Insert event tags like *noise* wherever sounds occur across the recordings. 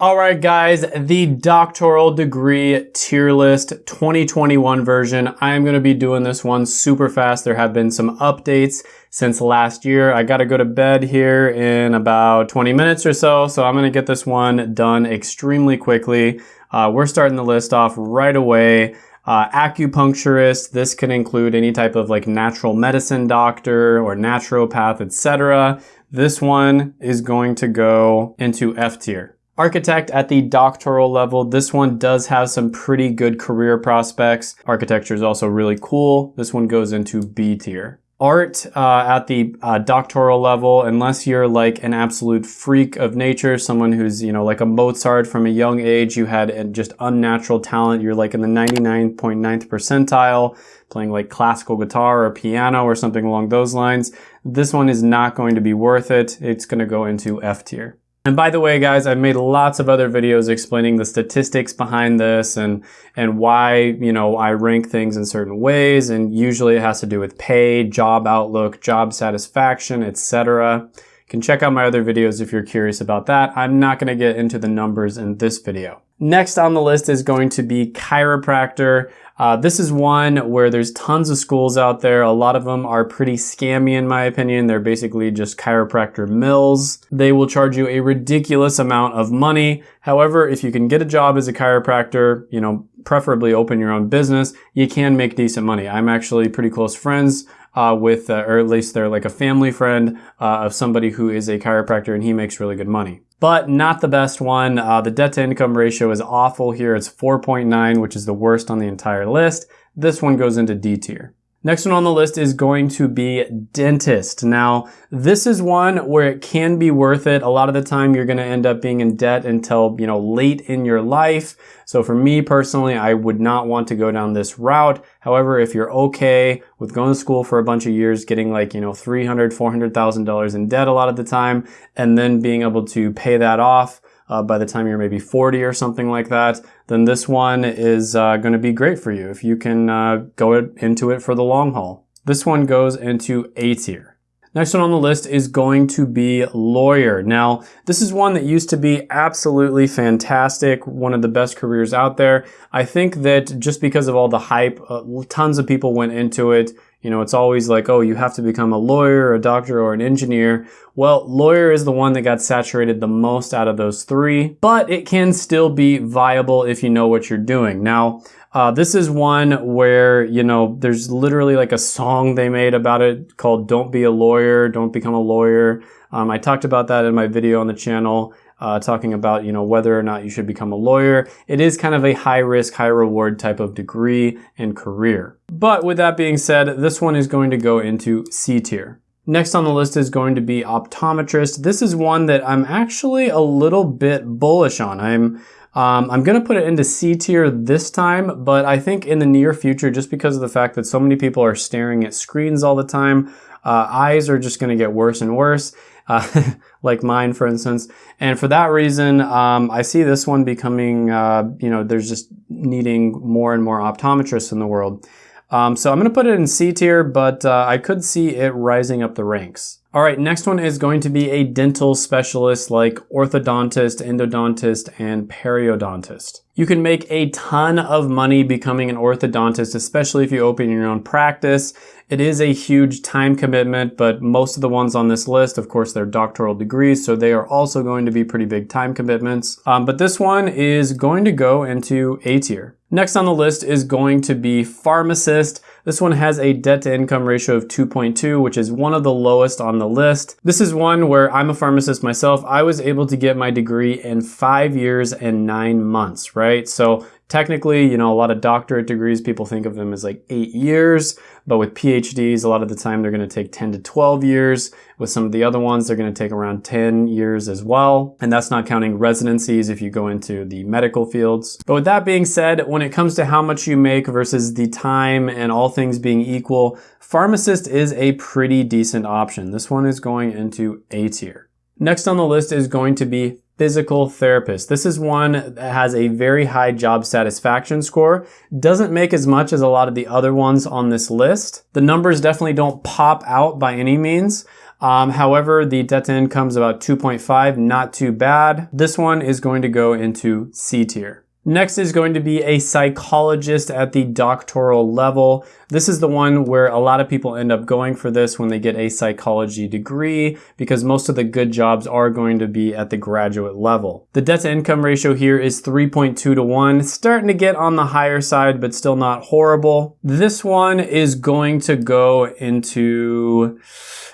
All right, guys, the doctoral degree tier list 2021 version. I am going to be doing this one super fast. There have been some updates since last year. I got to go to bed here in about 20 minutes or so, so I'm going to get this one done extremely quickly. Uh, we're starting the list off right away. Uh, acupuncturist, this can include any type of like natural medicine doctor or naturopath, etc. This one is going to go into F tier. Architect at the doctoral level, this one does have some pretty good career prospects. Architecture is also really cool. This one goes into B tier. Art uh, at the uh, doctoral level, unless you're like an absolute freak of nature, someone who's, you know, like a Mozart from a young age, you had just unnatural talent, you're like in the 99.9th percentile, playing like classical guitar or piano or something along those lines, this one is not going to be worth it. It's going to go into F tier. And by the way, guys, I've made lots of other videos explaining the statistics behind this and, and why, you know, I rank things in certain ways. And usually it has to do with pay, job outlook, job satisfaction, etc. You can check out my other videos if you're curious about that. I'm not going to get into the numbers in this video. Next on the list is going to be chiropractor. Uh, this is one where there's tons of schools out there. A lot of them are pretty scammy in my opinion. They're basically just chiropractor mills. They will charge you a ridiculous amount of money. However, if you can get a job as a chiropractor, you know, preferably open your own business, you can make decent money. I'm actually pretty close friends uh, with, uh, or at least they're like a family friend uh, of somebody who is a chiropractor and he makes really good money but not the best one. Uh, the debt to income ratio is awful here. It's 4.9, which is the worst on the entire list. This one goes into D tier. Next one on the list is going to be dentist. Now, this is one where it can be worth it. A lot of the time you're going to end up being in debt until, you know, late in your life. So for me personally, I would not want to go down this route. However, if you're okay with going to school for a bunch of years, getting like, you know, $300, $400,000 in debt a lot of the time, and then being able to pay that off, uh, by the time you're maybe 40 or something like that, then this one is uh, going to be great for you if you can uh, go into it for the long haul. This one goes into A tier. Next one on the list is going to be lawyer. Now, this is one that used to be absolutely fantastic, one of the best careers out there. I think that just because of all the hype, uh, tons of people went into it. You know, it's always like, oh, you have to become a lawyer, a doctor, or an engineer. Well, lawyer is the one that got saturated the most out of those three, but it can still be viable if you know what you're doing. Now, uh, this is one where, you know, there's literally like a song they made about it called Don't Be a Lawyer, Don't Become a Lawyer. Um, I talked about that in my video on the channel uh, talking about you know whether or not you should become a lawyer. It is kind of a high risk, high reward type of degree and career. But with that being said, this one is going to go into C tier. Next on the list is going to be optometrist. This is one that I'm actually a little bit bullish on. I'm um, I'm going to put it into C tier this time, but I think in the near future, just because of the fact that so many people are staring at screens all the time, uh, eyes are just going to get worse and worse uh, *laughs* like mine, for instance. And for that reason, um, I see this one becoming, uh, you know, there's just needing more and more optometrists in the world. Um, so I'm going to put it in C tier, but uh, I could see it rising up the ranks. All right, next one is going to be a dental specialist like orthodontist, endodontist, and periodontist. You can make a ton of money becoming an orthodontist, especially if you open your own practice. It is a huge time commitment, but most of the ones on this list, of course, they're doctoral degrees, so they are also going to be pretty big time commitments. Um, but this one is going to go into A tier. Next on the list is going to be pharmacist. This one has a debt to income ratio of 2.2, which is one of the lowest on the list. This is one where I'm a pharmacist myself. I was able to get my degree in five years and nine months, right? So technically, you know, a lot of doctorate degrees, people think of them as like eight years, but with PhDs, a lot of the time they're going to take 10 to 12 years. With some of the other ones, they're going to take around 10 years as well. And that's not counting residencies if you go into the medical fields. But with that being said, when it comes to how much you make versus the time and all things being equal, pharmacist is a pretty decent option. This one is going into A tier. Next on the list is going to be physical therapist. This is one that has a very high job satisfaction score. Doesn't make as much as a lot of the other ones on this list. The numbers definitely don't pop out by any means. Um, however, the debt to income is about 2.5, not too bad. This one is going to go into C tier. Next is going to be a psychologist at the doctoral level. This is the one where a lot of people end up going for this when they get a psychology degree because most of the good jobs are going to be at the graduate level. The debt to income ratio here is 3.2 to 1, starting to get on the higher side but still not horrible. This one is going to go into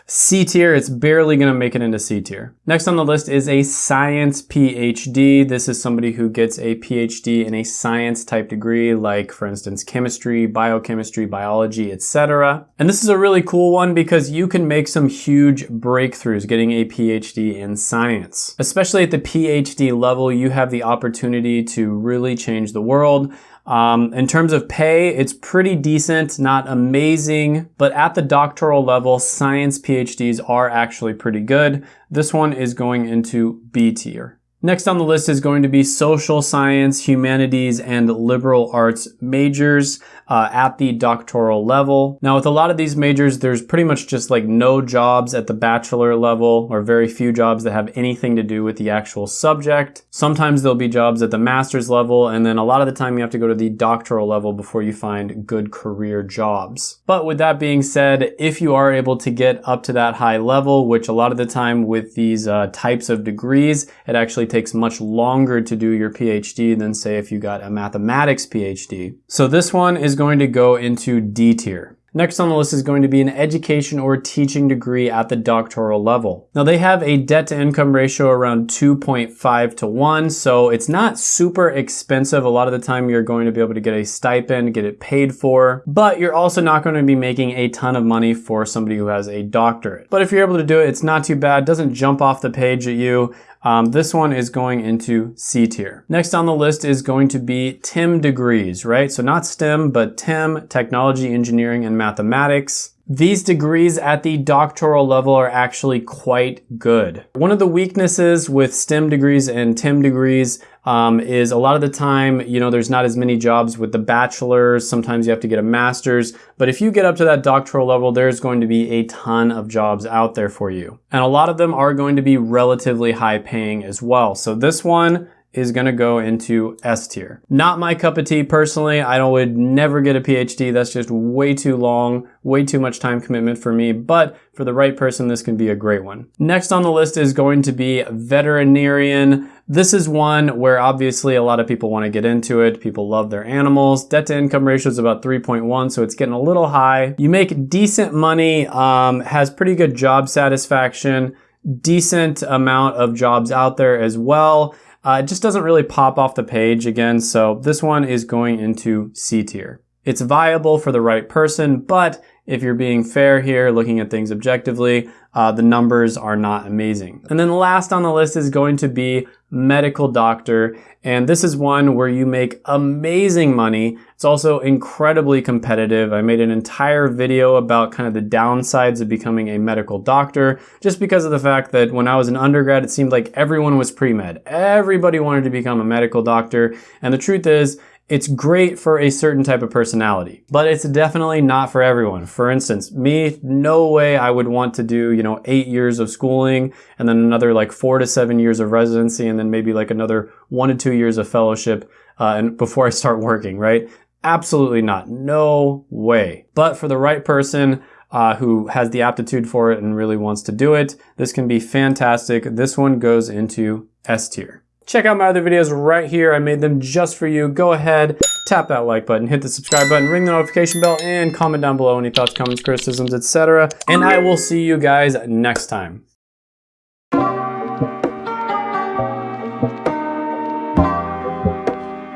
C tier, it's barely gonna make it into C tier. Next on the list is a science PhD. This is somebody who gets a PhD in a science type degree, like for instance, chemistry, biochemistry, biology, etc. And this is a really cool one because you can make some huge breakthroughs getting a PhD in science. Especially at the PhD level, you have the opportunity to really change the world. Um, in terms of pay, it's pretty decent, not amazing, but at the doctoral level, science PhDs are actually pretty good. This one is going into B tier. Next on the list is going to be social science, humanities, and liberal arts majors uh, at the doctoral level. Now with a lot of these majors, there's pretty much just like no jobs at the bachelor level or very few jobs that have anything to do with the actual subject. Sometimes there'll be jobs at the master's level and then a lot of the time you have to go to the doctoral level before you find good career jobs. But with that being said, if you are able to get up to that high level, which a lot of the time with these uh, types of degrees, it actually takes much longer to do your PhD than say if you got a mathematics PhD. So this one is going to go into D tier. Next on the list is going to be an education or teaching degree at the doctoral level. Now they have a debt to income ratio around 2.5 to 1, so it's not super expensive. A lot of the time you're going to be able to get a stipend, get it paid for, but you're also not going to be making a ton of money for somebody who has a doctorate. But if you're able to do it, it's not too bad. It doesn't jump off the page at you. Um, this one is going into C tier. Next on the list is going to be TEM degrees, right? So not STEM, but TEM, technology, engineering, and mathematics. These degrees at the doctoral level are actually quite good. One of the weaknesses with STEM degrees and TEM degrees um, is a lot of the time, you know, there's not as many jobs with the bachelor's. Sometimes you have to get a master's. But if you get up to that doctoral level, there's going to be a ton of jobs out there for you. And a lot of them are going to be relatively high paying as well. So this one, is gonna go into S tier. Not my cup of tea personally. I would never get a PhD. That's just way too long, way too much time commitment for me. But for the right person, this can be a great one. Next on the list is going to be veterinarian. This is one where obviously a lot of people want to get into it. People love their animals. Debt to income ratio is about 3.1, so it's getting a little high. You make decent money, um, has pretty good job satisfaction, decent amount of jobs out there as well. Uh, it just doesn't really pop off the page again, so this one is going into C tier. It's viable for the right person, but if you're being fair here, looking at things objectively, uh, the numbers are not amazing. And then last on the list is going to be medical doctor. And this is one where you make amazing money. It's also incredibly competitive. I made an entire video about kind of the downsides of becoming a medical doctor, just because of the fact that when I was an undergrad, it seemed like everyone was pre-med. Everybody wanted to become a medical doctor. And the truth is, it's great for a certain type of personality, but it's definitely not for everyone. For instance, me, no way I would want to do, you know, eight years of schooling and then another like four to seven years of residency and then maybe like another one to two years of fellowship uh, and *laughs* before I start working, right? Absolutely not. No way. But for the right person, uh, who has the aptitude for it and really wants to do it, this can be fantastic. This one goes into S tier. Check out my other videos right here. I made them just for you. Go ahead, tap that like button, hit the subscribe button, ring the notification bell, and comment down below any thoughts, comments, criticisms, etc. And I will see you guys next time.